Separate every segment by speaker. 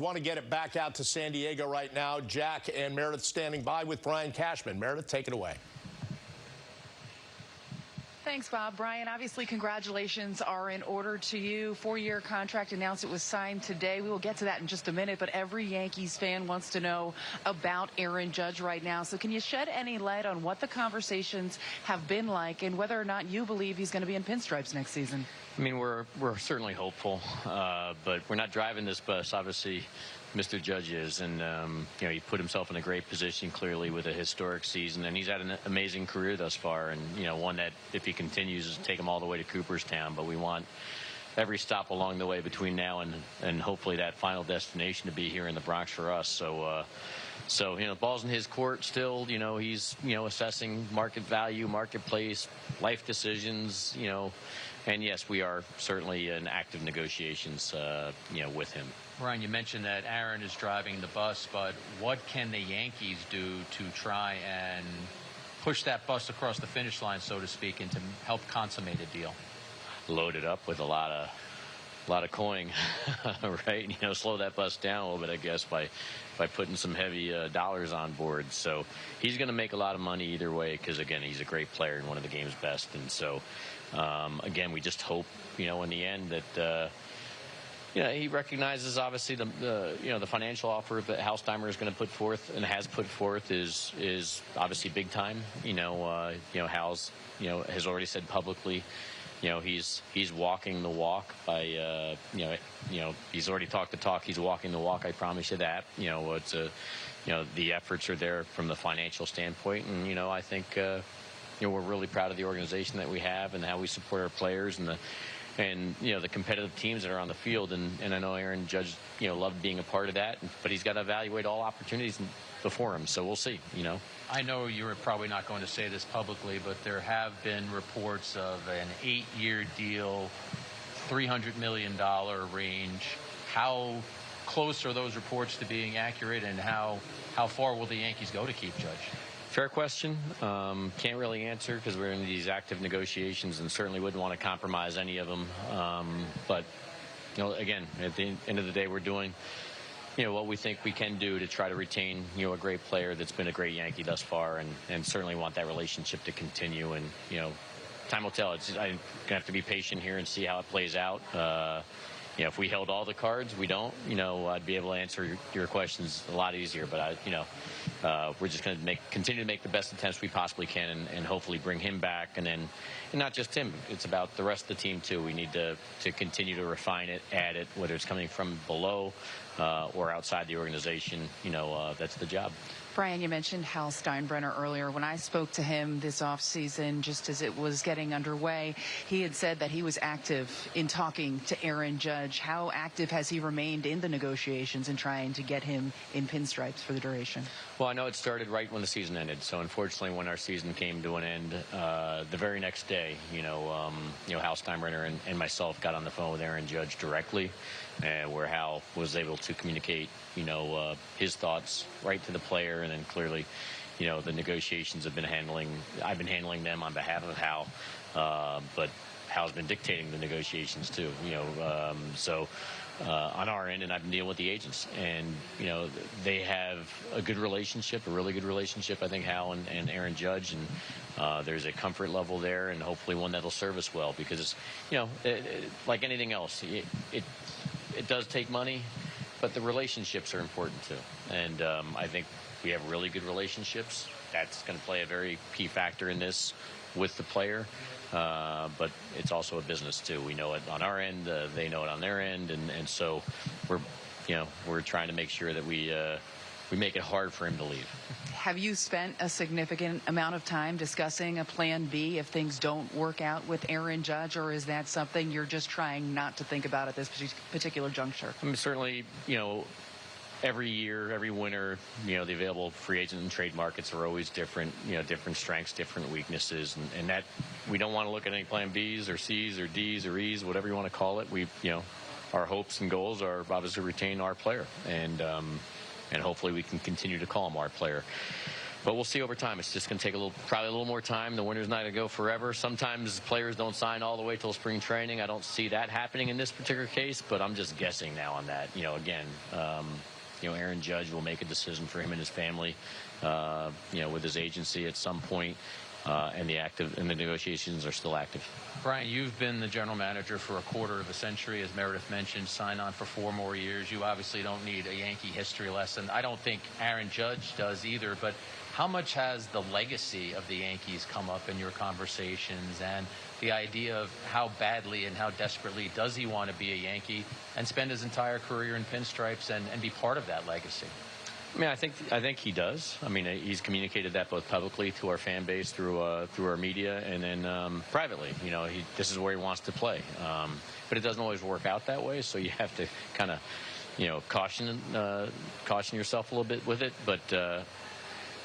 Speaker 1: want to get it back out to San Diego right now. Jack and Meredith standing by with Brian Cashman. Meredith, take it away.
Speaker 2: Thanks, Bob. Brian, obviously, congratulations are in order to you. Four year contract announced it was signed today. We will get to that in just a minute, but every Yankees fan wants to know about Aaron Judge right now. So, can you shed any light on what the conversations have been like and whether or not you believe he's going to be in pinstripes next season?
Speaker 3: I mean, we're, we're certainly hopeful, uh, but we're not driving this bus. Obviously, Mr. Judge is, and um, you know he put himself in a great position clearly with a historic season, and he's had an amazing career thus far, and you know one that if he continues, take him all the way to Cooperstown. But we want every stop along the way between now and and hopefully that final destination to be here in the Bronx for us. So. Uh, so you know, the ball's in his court still. You know, he's you know assessing market value, marketplace, life decisions. You know, and yes, we are certainly in active negotiations. Uh, you know, with him.
Speaker 4: Brian, you mentioned that Aaron is driving the bus, but what can the Yankees do to try and push that bus across the finish line, so to speak, and to help consummate a deal?
Speaker 3: Load it up with a lot of a lot of coin, right? You know, slow that bus down a little bit, I guess, by by putting some heavy uh, dollars on board. So he's going to make a lot of money either way because again, he's a great player and one of the game's best. And so um, again, we just hope, you know, in the end that. Uh, you know, he recognizes obviously the, the you know the financial offer that Hal Steinbrenner is going to put forth and has put forth is is obviously big time. You know, uh, you know Hal's you know has already said publicly, you know he's he's walking the walk by uh, you know you know he's already talked the talk. He's walking the walk. I promise you that. You know it's a you know the efforts are there from the financial standpoint, and you know I think. Uh, you know, we're really proud of the organization that we have and how we support our players and the and you know the competitive teams that are on the field. And, and I know Aaron Judge, you know, loved being a part of that, but he's got to evaluate all opportunities before him. So we'll see. You know.
Speaker 4: I know you're probably not going to say this publicly, but there have been reports of an eight-year deal, $300 million range. How close are those reports to being accurate, and how how far will the Yankees go to keep Judge?
Speaker 3: Fair question. Um, can't really answer because we're in these active negotiations and certainly wouldn't want to compromise any of them. Um, but, you know, again, at the end of the day, we're doing, you know, what we think we can do to try to retain, you know, a great player that's been a great Yankee thus far and, and certainly want that relationship to continue. And, you know, time will tell. It's, I'm going to have to be patient here and see how it plays out. Uh, you know, if we held all the cards, we don't, you know, I'd be able to answer your, questions a lot easier. But, I, you know, uh, we're just going to make continue to make the best attempts we possibly can and, and, hopefully bring him back. And then, and not just him, it's about the rest of the team, too. We need to, to continue to refine it, add it, whether it's coming from below uh, or outside the organization. You know, uh, that's the job.
Speaker 2: Brian, you mentioned Hal Steinbrenner earlier. When I spoke to him this offseason, just as it was getting underway, he had said that he was active in talking to Aaron Judge. How active has he remained in the negotiations and trying to get him in pinstripes for the duration?
Speaker 3: Well, I know it started right when the season ended. So unfortunately, when our season came to an end, uh, the very next day, you know, um, you know, Hal Steinbrenner and, and, myself got on the phone with Aaron Judge directly, uh, where Hal was able to communicate, you know, uh, his thoughts right to the player and then clearly, you know, the negotiations have been handling. I've been handling them on behalf of Hal, uh, but Hal's been dictating the negotiations too. You know, um, so uh, on our end, and I've been dealing with the agents, and you know, they have a good relationship, a really good relationship. I think Hal and, and Aaron Judge, and uh, there's a comfort level there, and hopefully one that'll serve us well. Because you know, it, it, like anything else, it, it it does take money, but the relationships are important too. And um, I think we have really good relationships. That's going to play a very key factor in this with the player. Uh, but it's also a business too. We know it on our end, uh, they know it on their end, and, and so we're, you know, we're trying to make sure that we uh, we make it hard for him to leave.
Speaker 2: Have you spent a significant amount of time discussing a plan B if things don't work out with Aaron Judge, or is that something you're just trying not to think about at this particular juncture?
Speaker 3: I mean, certainly, you know, every year, every winter, you know, the available free agent and trade markets are always different, you know, different strengths, different weaknesses. And, and that we don't want to look at any plan Bs or Cs or Ds or Es, whatever you want to call it. We, you know, our hopes and goals are obviously retain our player. And, um, and hopefully we can continue to call him our player. But we'll see over time. It's just going to take a little, probably a little more time. The winter's not going to go forever. Sometimes players don't sign all the way till spring training. I don't see that happening in this particular case, but I'm just guessing now on that. You know, again, um, you know, Aaron Judge will make a decision for him and his family, uh, you know, with his agency at some point, uh, and the active and the negotiations are still active.
Speaker 4: Brian, you've been the general manager for a quarter of a century, as Meredith mentioned, sign on for four more years. You obviously don't need a Yankee history lesson. I don't think Aaron Judge does either, but how much has the legacy of the Yankees come up in your conversations and the idea of how badly and how desperately does he want to be a Yankee and spend his entire career in pinstripes and, and be part of that legacy?
Speaker 3: I mean, I think I think he does. I mean, he's communicated that both publicly to our fan base through uh, through our media and then um, privately. You know, he, this is where he wants to play. Um, but it doesn't always work out that way, so you have to kind of, you know, caution uh, caution yourself a little bit with it. But uh,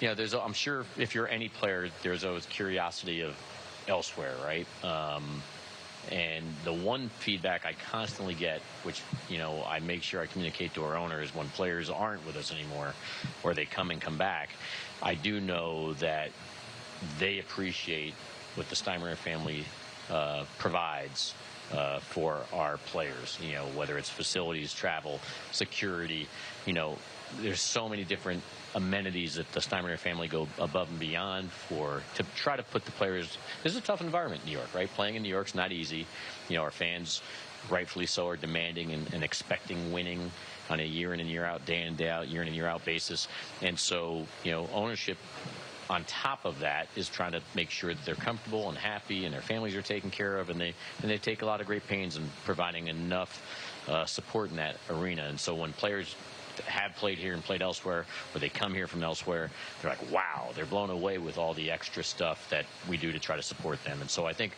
Speaker 3: you know, there's I'm sure if you're any player, there's always curiosity of elsewhere, right? Um, and the one feedback I constantly get, which you know I make sure I communicate to our owners when players aren't with us anymore, or they come and come back, I do know that they appreciate what the Steinbrenner family uh, provides uh, for our players. You know, whether it's facilities, travel, security. You know, there's so many different amenities that the Steinbrenner family go above and beyond for to try to put the players. This is a tough environment in New York, right? Playing in New York's not easy. You know, our fans, rightfully so, are demanding and, and expecting winning on a year in and year out, day in and day out, year in and year out basis. And so, you know, ownership on top of that is trying to make sure that they're comfortable and happy and their families are taken care of and they and they take a lot of great pains in providing enough uh, support in that arena and so when players have played here and played elsewhere or they come here from elsewhere they're like wow they're blown away with all the extra stuff that we do to try to support them and so I think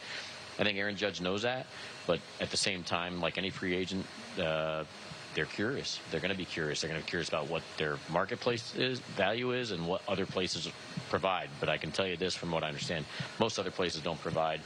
Speaker 3: I think Aaron Judge knows that but at the same time like any free agent uh, they're curious. They're going to be curious. They're going to be curious about what their marketplace is, value is, and what other places provide. But I can tell you this from what I understand: most other places don't provide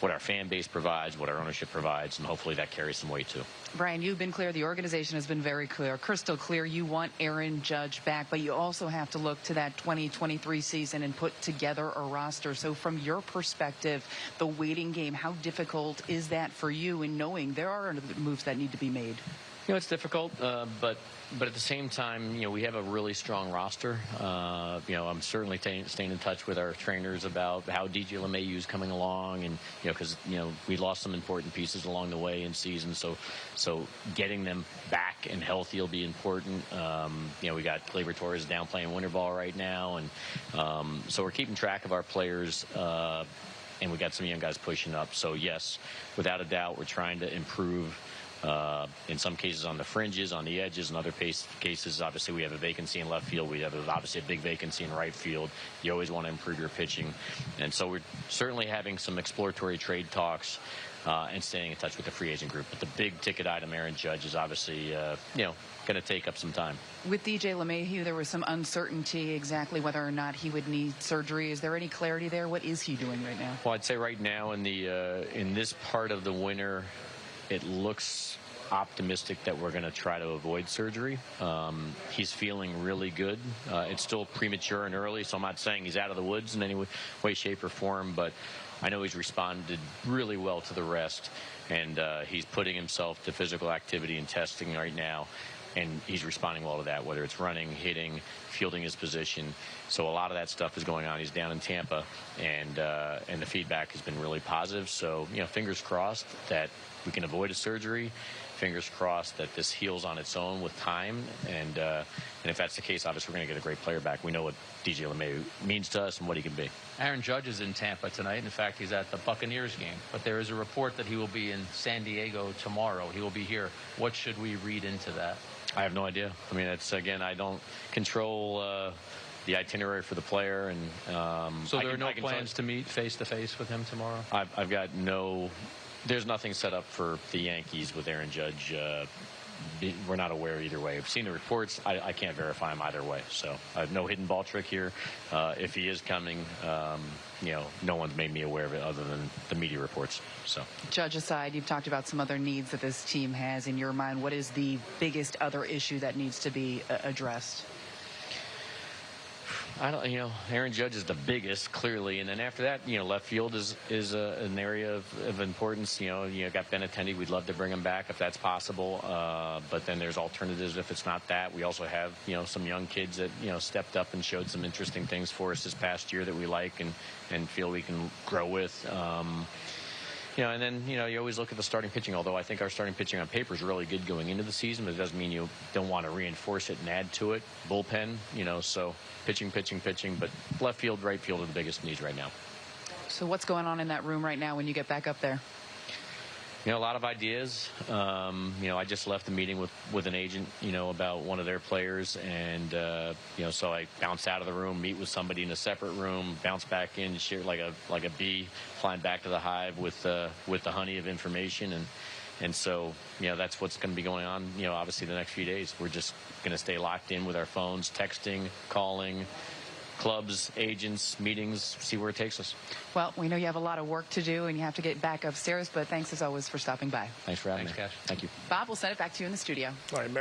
Speaker 3: what our fan base provides, what our ownership provides, and hopefully that carries some weight too.
Speaker 2: Brian, you've been clear. The organization has been very clear, crystal clear. You want Aaron Judge back, but you also have to look to that 2023 season and put together a roster. So, from your perspective, the waiting game, how difficult is that for you in knowing there are moves that need to be made?
Speaker 3: You know, it's difficult, uh, but but at the same time, you know, we have a really strong roster. Uh, you know, I'm certainly t- staying in touch with our trainers about how DJ is coming along, and you know, because you know we lost some important pieces along the way in season, so so getting them back and healthy will be important. Um, you know, we got Gleyber Torres down playing winter ball right now, and um, so we're keeping track of our players. Uh, and we got some young guys pushing up. So yes, without a doubt, we're trying to improve uh, in some cases on the fringes, on the edges, in other pace, cases, obviously we have a vacancy in left field. We have a, obviously a big vacancy in right field. You always want to improve your pitching, and so we're certainly having some exploratory trade talks. Uh, and staying in touch with the free agent group. But the big ticket item, Aaron Judge, is obviously, uh, you know, going to take up some time.
Speaker 2: With DJ LeMahieu, there was some uncertainty exactly whether or not he would need surgery. Is there any clarity there? What is he doing right now?
Speaker 3: Well, I'd say right now in the uh, in this part of the winter, it looks optimistic that we're going to try to avoid surgery. Um, he's feeling really good. Uh, it's still premature and early, so I'm not saying he's out of the woods in any way, shape, or form, but I know he's responded really well to the rest, and uh, he's putting himself to physical activity and testing right now. And he's responding well to that, whether it's running, hitting, fielding his position. So a lot of that stuff is going on. He's down in Tampa, and uh, and the feedback has been really positive. So you know, fingers crossed that we can avoid a surgery. Fingers crossed that this heals on its own with time, and uh, and if that's the case, obviously we're going to get a great player back. We know what DJ LeMahieu means to us and what he can be.
Speaker 4: Aaron Judge is in Tampa tonight. In fact, he's at the Buccaneers game. But there is a report that he will be in San Diego tomorrow. He will be here. What should we read into that?
Speaker 3: I have no idea. I mean, it's again, I don't control. Uh, the itinerary for the player, and um,
Speaker 4: so there
Speaker 3: I
Speaker 4: are no plans to meet face to face with him tomorrow.
Speaker 3: I've, I've got no. There's nothing set up for the Yankees with Aaron Judge. Uh, we're not aware either way. I've seen the reports. I, I can't verify them either way. So I have no hidden ball trick here. Uh, if he is coming, um, you know, no one's made me aware of it other than the media reports. So
Speaker 2: Judge aside, you've talked about some other needs that this team has in your mind. What is the biggest other issue that needs to be uh, addressed?
Speaker 3: I don't, you know, Aaron Judge is the biggest, clearly, and then after that, you know, left field is is a, an area of, of importance. You know, you know, got Benintendi. We'd love to bring him back if that's possible, uh, but then there's alternatives if it's not that. We also have, you know, some young kids that you know stepped up and showed some interesting things for us this past year that we like and and feel we can grow with. Um, you know, and then you know you always look at the starting pitching. Although I think our starting pitching on paper is really good going into the season, but it doesn't mean you don't want to reinforce it and add to it. Bullpen, you know, so pitching, pitching, pitching. But left field, right field are the biggest needs right now.
Speaker 2: So what's going on in that room right now when you get back up there?
Speaker 3: You know, a lot of ideas. Um, you know, I just left the meeting with, with an agent, you know, about one of their players. And, uh, you know, so I bounce out of the room, meet with somebody in a separate room, bounce back in, share like a, like a bee flying back to the hive with, uh, with the honey of information. And, and so, you know, that's what's going to be going on, you know, obviously the next few days. We're just going to stay locked in with our phones, texting, calling, clubs, agents, meetings, see where it takes us.
Speaker 2: Well, we know you have a lot of work to do and you have to get back upstairs, but thanks as always for stopping by.
Speaker 3: Thanks for having
Speaker 4: Thanks,
Speaker 3: me.
Speaker 4: Cash.
Speaker 3: Thank you.
Speaker 2: Bob, we'll send it back to you in the studio.
Speaker 1: All right, Meredith.